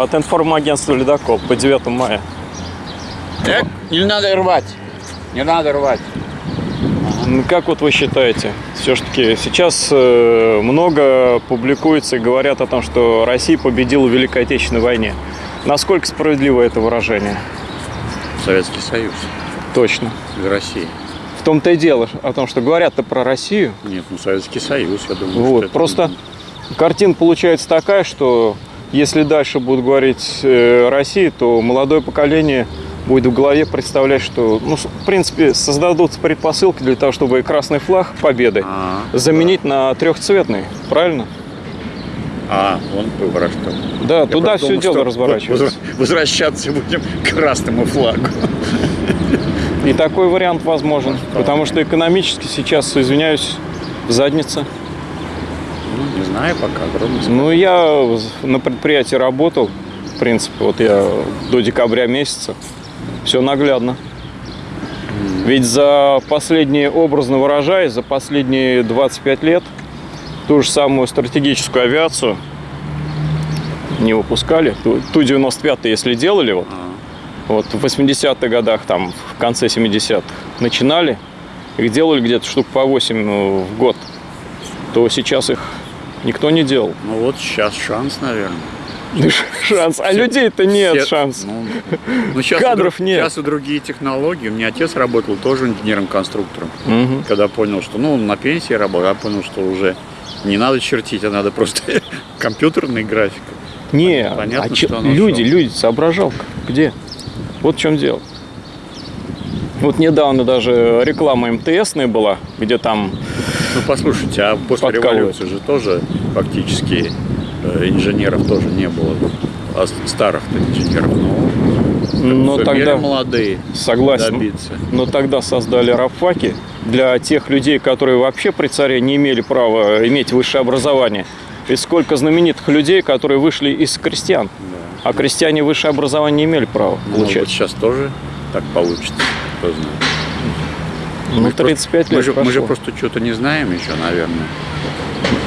от информагентства «Ледокол» по 9 мая. Э, не надо рвать. Не надо рвать. Ну, Как вот вы считаете, все-таки сейчас э, много публикуется и говорят о том, что Россия победила в Великой Отечественной войне. Насколько справедливо это выражение? Советский Союз Точно. из России. В том-то и дело о том, что говорят-то про Россию. Нет, ну Советский Союз, я думаю. Вот, это- просто картина получается такая, что если дальше будут говорить э, Россия, то молодое поколение будет в голове представлять, что, ну, в принципе, создадут предпосылки для того, чтобы красный флаг победы А, заменить на трехцветный, правильно? А, вон выбор что. Да, Я туда все думал, дело разворачивается. возвра- Возвращаться будем к красному флагу. И такой вариант возможен, потому что экономически сейчас, извиняюсь, в заднице. Ну, не знаю пока, сказать. Ну, я на предприятии работал, в принципе, вот я до декабря месяца. Все наглядно. Ведь за последние, образно выражаясь, за последние 25 лет ту же самую стратегическую авиацию не выпускали. Ту, ту 95 если делали, вот, вот в 80-х годах, там, в конце 70-х начинали, их делали где-то штук по 8 ну, в год, то сейчас их никто не делал. ну вот сейчас шанс, наверное. Шанс. А людей-то нет Все- шанс. Ну, ну, сейчас Кадров друг- нет. Сейчас и другие технологии. У меня отец работал тоже инженером-конструктором. Мгм. Когда понял, что, ну, он на пенсии работал, я понял, что уже не надо чертить, а надо просто компьютерный график. Не, Понятно, а че- люди, шо. люди, соображалка. Где? Вот в чем дело. Вот недавно даже реклама МТСная была, где там Ну, послушайте, а после революции же тоже фактически э, инженеров тоже не было. А старых-то инженеров, ну, Но сумели тогда- молодые согласен. добиться. Но тогда создали рабфаки для тех людей, которые вообще при царе не имели права иметь высшее образование. И сколько знаменитых людей, которые вышли из крестьян. А крестьяне высшее образование не имели права Ну, вот получать. сейчас тоже так получится, кто знает. Ну, Мы 35 просто- мы лет же, мы же прошло. просто что-то не знаем еще, наверное.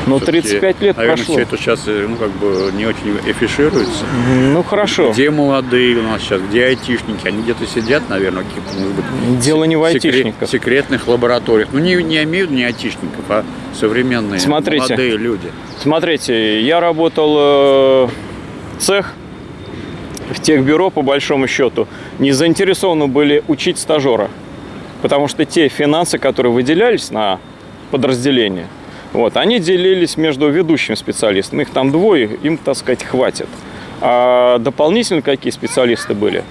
Ну, Всё-таки, 35 лет наверное, прошло. все это сейчас ну, как бы не очень афишируется. Ну, хорошо. Где молодые у нас сейчас, где айтишники? Они где-то сидят, наверное, в каких-то, может быть, Дело не в айтишниках. секретных лабораториях. Ну, не, не имею не айтишников, а современные Смотрите. молодые люди. Смотрите, я работал э, цех в техбюро, по большому счету, не заинтересованы были учить стажера. Потому что те финансы, которые выделялись на подразделение, вот, они делились между ведущими специалистами. Их там двое, им, так сказать, хватит. А дополнительно какие специалисты были,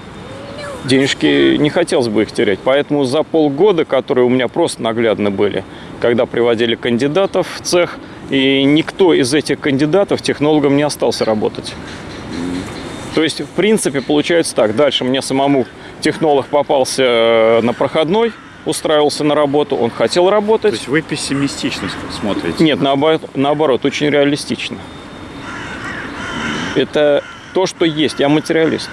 денежки не хотелось бы их терять. Поэтому за полгода, которые у меня просто наглядно были, когда приводили кандидатов в цех, и никто из этих кандидатов технологом не остался работать. То есть, в принципе, получается так. Дальше мне самому технолог попался э, на проходной, устраивался на работу, он хотел То работать. есть вы пессимистично смотрите. Нет, наоборот, наоборот, очень реалистично. Это то, что есть. Я материалист.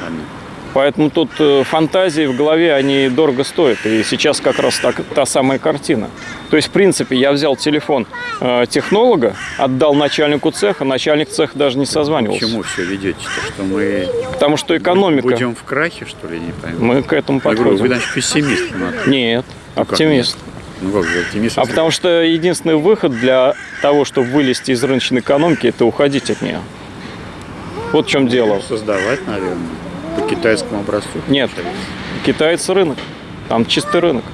Понятно. Поэтому тут э, фантазии в голове, они дорого стоят. И сейчас как раз так, та самая картина. То есть, в принципе, я взял телефон э, технолога, отдал начальнику цеха, начальник цеха даже не созванивался. чему все ведете-то? Что мы Потому что экономика. будем в крахе, что ли, не пойму? Мы к этому Я говорю, вы, подходим. значит, пессимист. Наталья. Нет, Ну, как оптимист. Ну как же, оптимист? А потому что единственный выход для того, чтобы вылезти из рыночной экономики, это уходить от нее. Вот в чем дело. Создавать, наверное, по китайскому образцу. Нет, китайцы рынок. Там чистый рынок.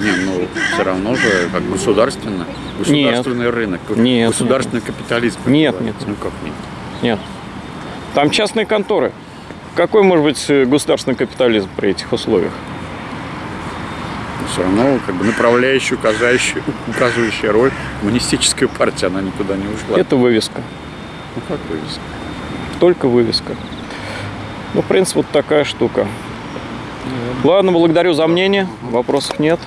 Не, ну все равно же как государственно, государственный рынок, Нет, государственный капитализм. как Нет, нет. Ну как нет? Нет. Там частные конторы. Какой может быть э, государственный капитализм при этих условиях? все равно как бы направляющая, указывающая, указывающая роль коммунистическая партия, она никуда не ушла. Это вывеска. Ну как вывеска? Только вывеска. Ну, в принципе, вот такая штука. Ладно, благодарю за мнение. Вопросов нет.